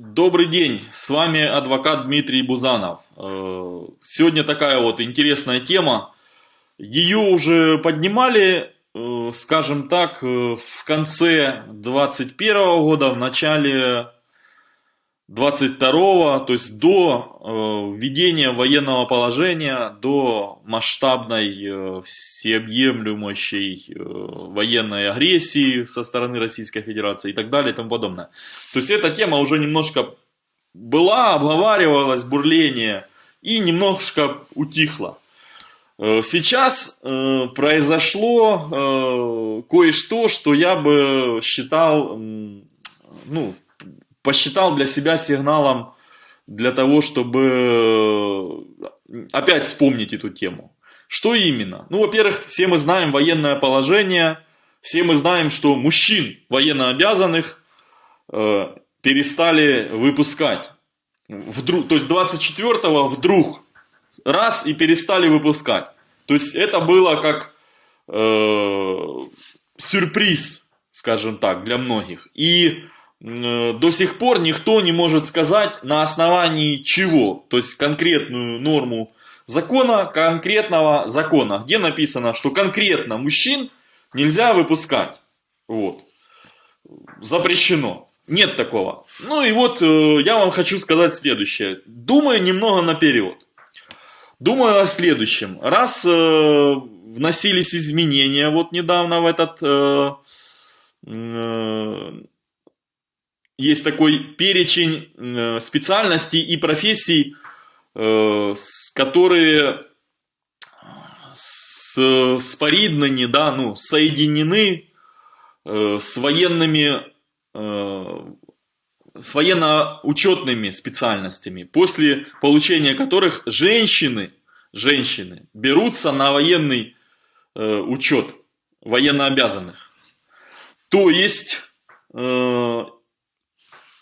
Добрый день, с вами адвокат Дмитрий Бузанов. Э, Сегодня такая вот интересная тема. Ее уже поднимали, э, скажем так, э, в конце 21 года, в начале 22 то есть до э, введения военного положения, до масштабной э, всеобъемлющей э, военной агрессии со стороны Российской Федерации и так далее и тому подобное. То есть эта тема уже немножко была, обговаривалась, бурление и немножко утихла. Э, Сейчас э, произошло э, кое-что, что я бы считал, ну, посчитал для себя сигналом для того, чтобы э, опять вспомнить эту тему. Что именно? Ну, во-первых, все мы знаем военное положение, все мы знаем, что мужчин военно обязанных э, перестали выпускать. Вдруг, то есть 24-го вдруг раз и перестали выпускать. То есть это было как э, сюрприз, скажем так, для многих. И до сих пор никто не может сказать на основании чего, то есть конкретную норму закона, конкретного закона, где написано, что конкретно мужчин нельзя выпускать. Вот. Запрещено. Нет такого. Ну и вот э, я вам хочу сказать следующее. Думаю немного наперед. Думаю о следующем. Раз э, вносились изменения вот недавно в этот... э, э, есть такой перечень э, специальностей и профессий, э, которые с, спориднаны, да, ну, соединены э, с военными, э, с военно-учетными специальностями, после получения которых женщины, женщины берутся на военный э, учет военнообязанных. То есть, э,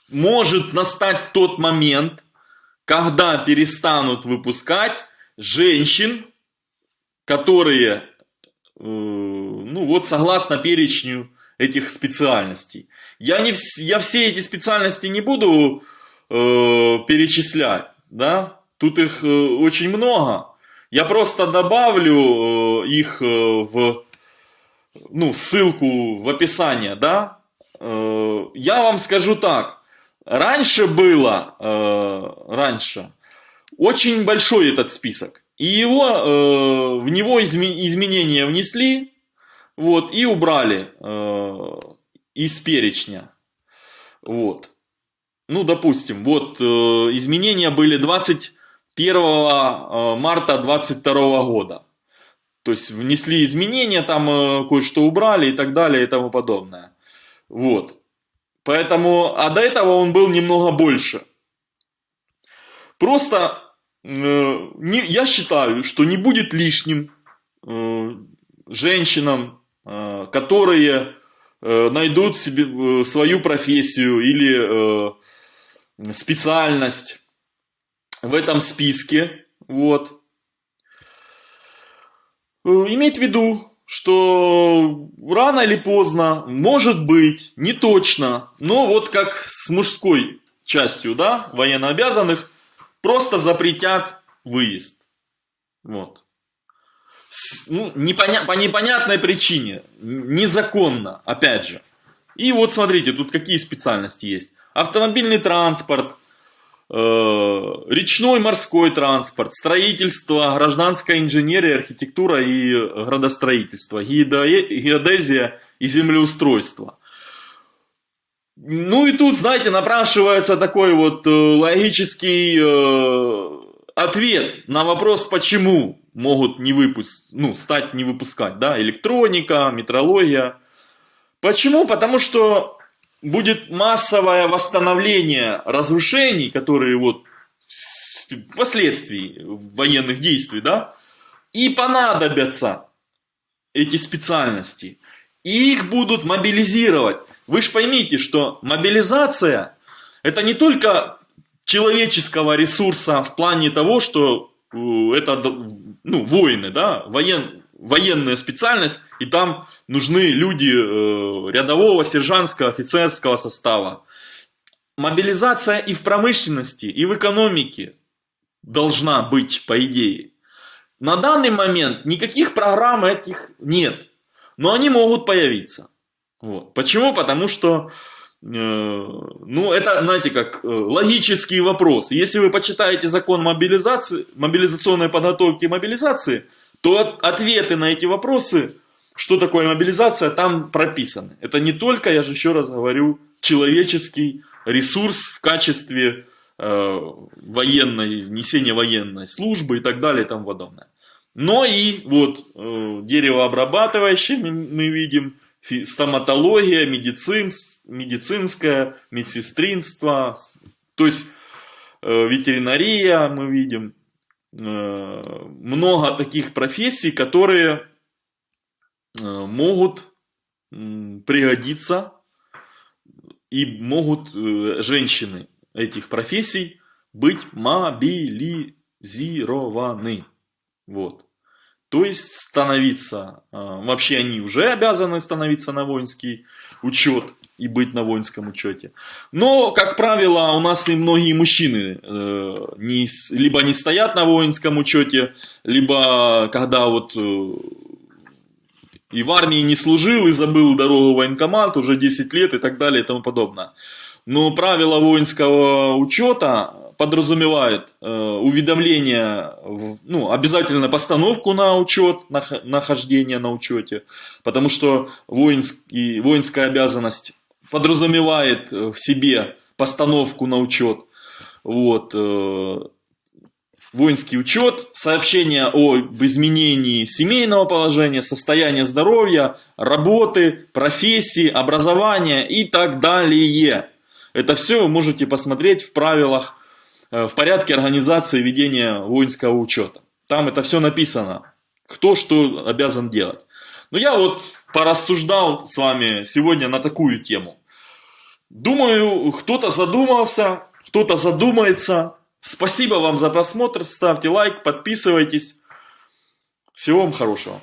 может настать тот момент, когда перестанут выпускать женщин, которые, э, ну вот согласно перечню этих специальностей. Я, не, я все эти специальности не буду э, перечислять, да, тут их э, очень много. Я просто добавлю э, их э, в, ну, ссылку в описание, да. Э, я вам скажу так, раньше было, э, раньше, очень большой этот список. И его, э, в него изме- изменения внесли, вот, и убрали э, из перечня. Вот. Ну, допустим, вот э, изменения были 21 э, марта 22 года. То есть внесли изменения, там э, кое-что убрали и так далее и тому подобное. Вот. Поэтому, а до этого он был немного больше. Просто э, не, я считаю, что не будет лишним э, женщинам, э, которые э, найдут себе э, свою профессию или э, специальность в этом списке, вот. Э, Иметь в виду, что рано или поздно, может быть, не точно, но вот как с мужской частью, да, военнообязанных, просто запретят выезд. Вот. С- ну, непоня- по непонятной причине, незаконно, опять же. И вот смотрите, тут какие специальности есть. Автомобильный транспорт, речной морской транспорт, строительство, гражданская инженерия, архитектура и градостроительство, геодезия и землеустройство. Ну и тут, знаете, напрашивается такой вот э, логический э, ответ на вопрос, почему могут не выпустить, ну, стать не выпускать, да, электроника, метрология. Почему? Потому что будет массовое восстановление разрушений, которые вот последствий военных действий, да, и понадобятся эти специальности. И их будут мобилизировать. Вы же поймите, что мобилизация это не только человеческого ресурса в плане того, что э, это ну, воины, да, воен, военная специальность, и там нужны люди э, рядового, сержантского, офицерского состава. мобилизация и в промышленности, и в экономике должна быть, по идее. На данный момент никаких программ этих нет, но они могут появиться. Вот. Почему? Потому что, э, ну, это, знаете, как э, логический вопрос. Если вы почитаете закон мобилизации, мобилизационной подготовки и мобилизации, то от, ответы на эти вопросы, что такое мобилизация, там прописаны. Это не только, я же еще раз говорю, человеческий ресурс в качестве э, военной, несения военной службы и так далее и тому подобное. Но и вот э, деревообрабатывающие мы, мы видим, стоматология, медицин, медицинское, медсестринство, то есть э, ветеринария мы видим. Э, много таких профессий, которые э, могут пригодиться и могут э, женщины этих профессий быть мобилизированы. Вот. То есть становиться, вообще они уже обязаны становиться на воинский учет и быть на воинском учете. Но, как правило, у нас и многие мужчины э, не, либо не стоят на воинском учете, либо когда вот э, и в армии не служил, и забыл дорогу в военкомат уже 10 лет и так далее и тому подобное. Но правила воинского учета подразумевает э, уведомление, в, ну, обязательно постановку на учет, нахождение на учете, потому что воинский, воинская обязанность подразумевает в себе постановку на учет. Вот, э, воинский учет, сообщение об изменении семейного положения, состояния здоровья, работы, профессии, образования и так далее. Это все вы можете посмотреть в правилах Э, в порядке организации ведения воинского учета. Там это все написано, кто что обязан делать. Но я вот порассуждал с вами сегодня на такую тему. Думаю, кто-то задумался, кто-то задумается. Спасибо вам за просмотр, ставьте лайк, подписывайтесь. Всего вам хорошего.